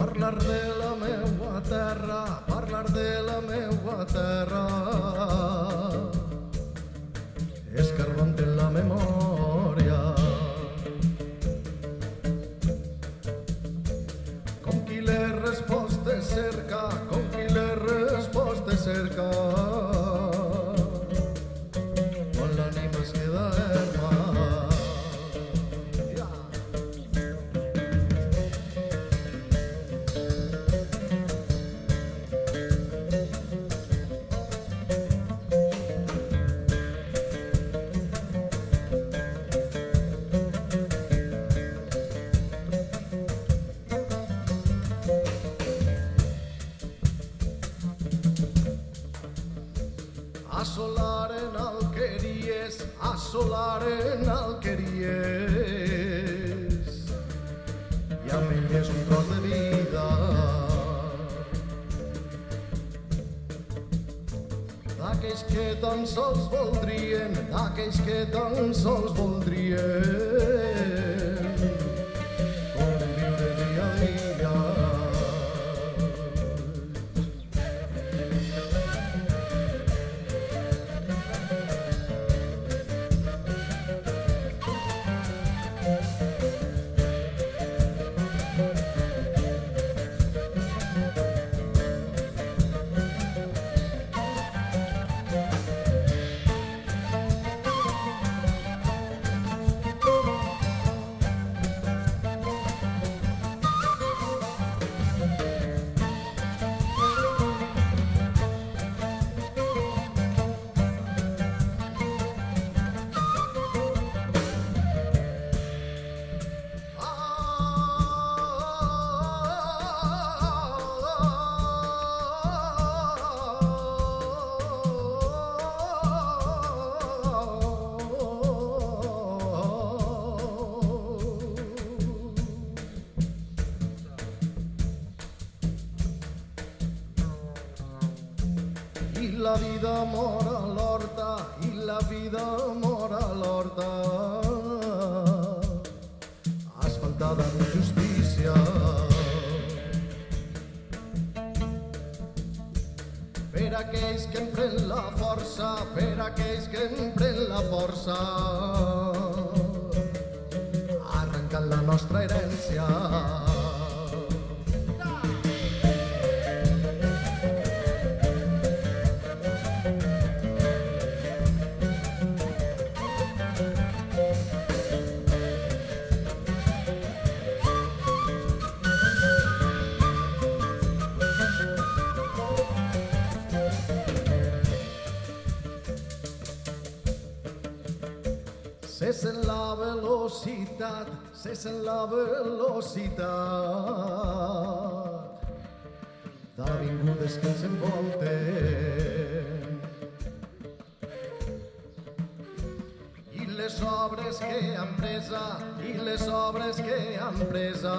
Parlar de la meua terra, parlar de la meua terra. Escarbant en Assolaren alqueries, assolaren alqueries. I amb elles un tros de vida. D'aquells que tan sols voldrien, d'aquells que tan sols voldrien. I la vida mor a l'horta, i la vida mor a l'horta, asfaltada d'injustícia. Per aquells que empren la força, per aquells que empren Se sent la velocitat, se sent la velocitat d'avingudes que ens envolten. I les obres que han presa, i les obres que han presa